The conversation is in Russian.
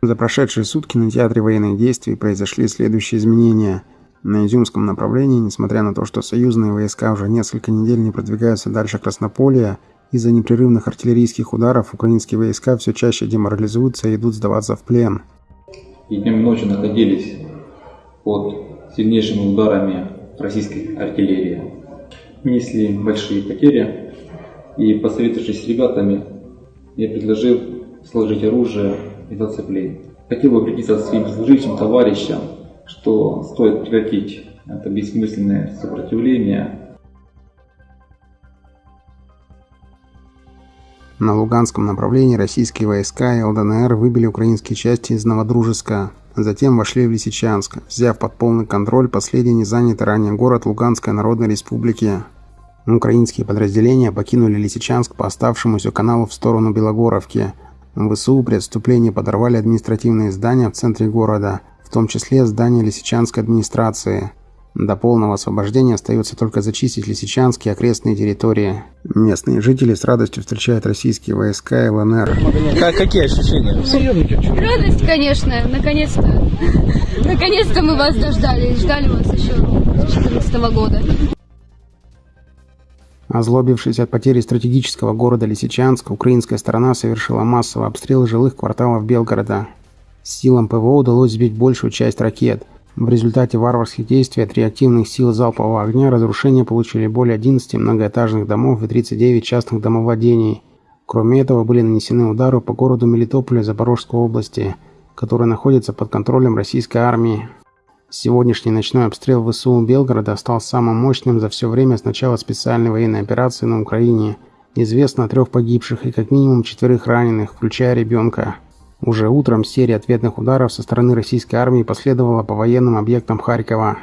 За прошедшие сутки на театре военных действий произошли следующие изменения. На Изюмском направлении, несмотря на то, что союзные войска уже несколько недель не продвигаются дальше Краснополья, из-за непрерывных артиллерийских ударов украинские войска все чаще деморализуются и идут сдаваться в плен. И днем и ночью находились под сильнейшими ударами российской артиллерии. Несли большие потери, и посоветовавшись с ребятами, я предложил сложить оружие и зацепление. Хотел бы обратиться к своим служившим товарищам, что стоит прекратить это бессмысленное сопротивление. На Луганском направлении российские войска и ЛДНР выбили украинские части из Новодружеска, затем вошли в Лисичанск, взяв под полный контроль последний незанятый ранее город Луганской Народной Республики. Украинские подразделения покинули Лисичанск по оставшемуся каналу в сторону Белогоровки – ВСУ при отступлении подорвали административные здания в центре города, в том числе здание Лисичанской администрации. До полного освобождения остается только зачистить Лисичанские окрестные территории. Местные жители с радостью встречают российские войска и ЛНР. Как, какие ощущения? Радость, конечно, наконец-то. Наконец-то мы вас дождались. Ждали вас еще с 2014 года. Озлобившись от потери стратегического города Лисичанск, украинская сторона совершила массовый обстрел жилых кварталов Белгорода. Силам ПВО удалось сбить большую часть ракет. В результате варварских действий от реактивных сил залпового огня разрушения получили более 11 многоэтажных домов и 39 частных домовладений. Кроме этого были нанесены удары по городу Мелитополя Запорожской области, который находится под контролем российской армии. Сегодняшний ночной обстрел ВСУ Белгорода стал самым мощным за все время с начала специальной военной операции на Украине. Известно о трех погибших и как минимум четверых раненых, включая ребенка. Уже утром серия ответных ударов со стороны российской армии последовала по военным объектам Харькова.